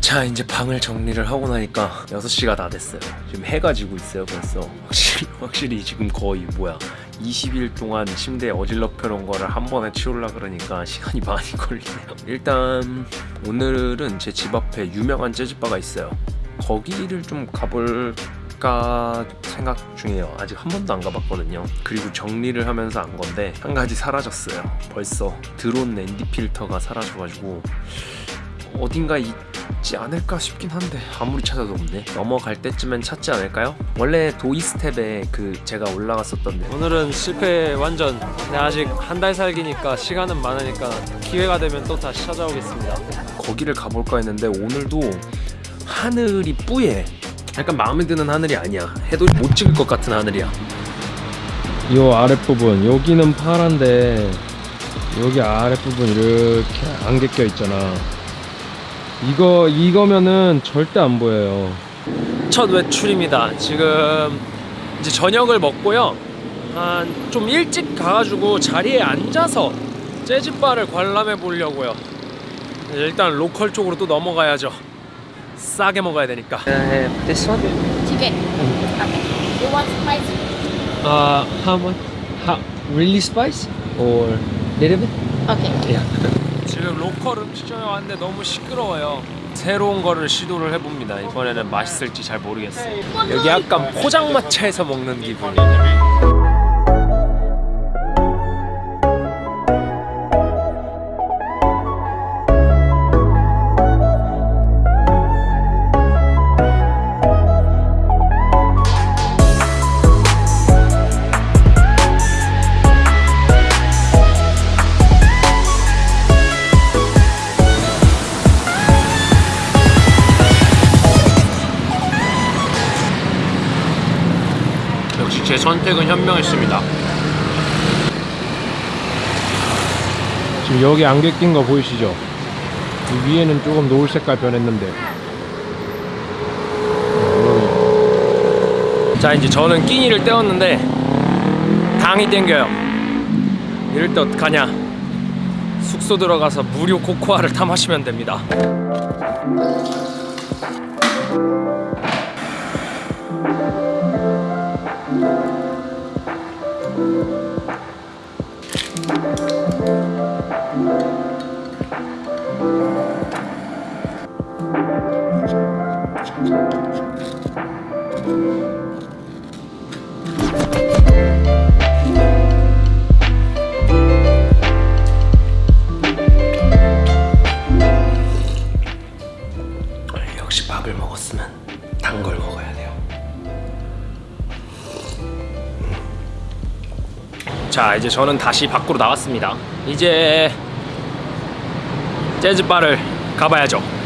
자 이제 방을 정리를 하고 나니까 6시가 다 됐어요. 지금 해가 지고 있어요 벌써. 확실히, 확실히 지금 거의 뭐야. 20일 동안 침대에 어질러 펴놓은 거를 한 번에 치우려 그러니까 시간이 많이 걸리네요. 일단 오늘은 제 집 앞에 유명한 재즈바가 있어요. 거기를 좀 가볼 까 생각 중이에요. 아직 한 번도 안 가봤거든요. 그리고 정리를 하면서 안 건데 한 가지 사라졌어요. 벌써 드론 ND 필터가 사라져가지고 어딘가 있지 않을까 싶긴 한데 아무리 찾아도 없네. 넘어갈 때쯤엔 찾지 않을까요? 원래 도이스텝에 그 제가 올라갔었던데. 오늘은 실패 완전. 근데 아직 한 달 살기니까 시간은 많으니까 기회가 되면 또 다시 찾아오겠습니다. 거기를 가볼까 했는데 오늘도 하늘이 뿌예 약간 마음에 드는 하늘이 아니야. 해도 못 찍을 것 같은 하늘이야. 요 아랫부분 여기는 파란데 여기 아랫부분 이렇게 안개 껴 있잖아. 이거 이거면은 절대 안 보여요. 첫 외출입니다. 지금 이제 저녁을 먹고요. 한 좀 일찍 가가지고 자리에 앉아서 재즈바를 관람해 보려고요. 일단 로컬 쪽으로 또 넘어가야죠 싸게 먹어야 되니까 This one? Chicken. Okay. You want spicy? 아 how much? How, really spice? Or little bit? Okay. 지금 로컬 음식점에 왔는데 너무 시끄러워요 새로운 거를 시도를 해봅니다 이번에는 맛있을지 잘 모르겠어요 여기 약간 포장마차에서 먹는 기분이에요 제 선택은 현명했습니다. 지금 여기 안개 낀 거 보이시죠? 이 위에는 조금 노을 색깔 변했는데. 자 이제 저는 끼니를 때웠는데 당이 땡겨요. 이럴 때 어떡하냐? 숙소 들어가서 무료 코코아를 타 마시면 됩니다 역시 자 이제 저는 다시 밖으로 나왔습니다. 이제 재즈바를 가봐야죠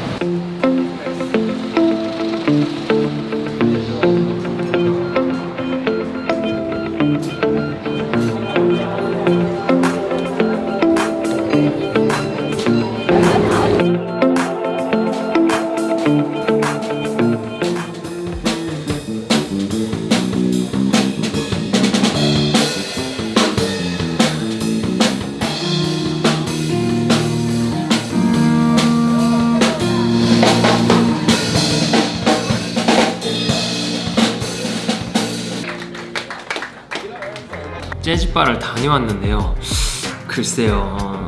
재즈바를 다녀왔는데요. 글쎄요 어,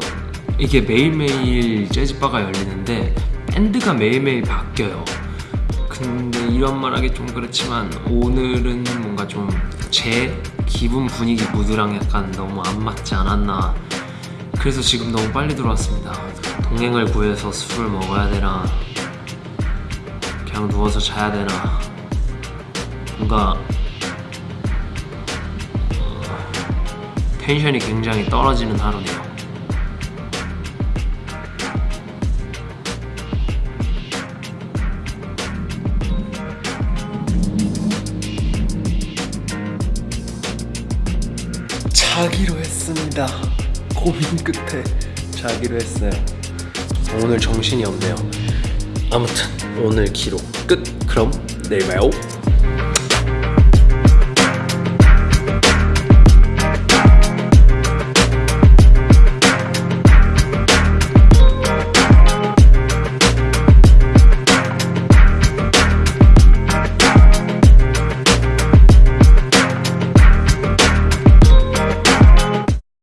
이게 매일매일 재즈바가 열리는데 밴드가 매일매일 바뀌어요. 근데 이런 말하기 좀 그렇지만 오늘은 뭔가 좀 제 기분 분위기 무드랑 약간 너무 안 맞지 않았나. 그래서 지금 너무 빨리 들어왔습니다. 동행을 구해서 술을 먹어야 되나 그냥 누워서 자야 되나. 뭔가 텐션이 굉장히 떨어지는 하루네요. 자기로 했습니다. 고민 끝에 자기로 했어요. 오늘 정신이 없네요. 아무튼 오늘 기록 끝. 그럼 내일 봐요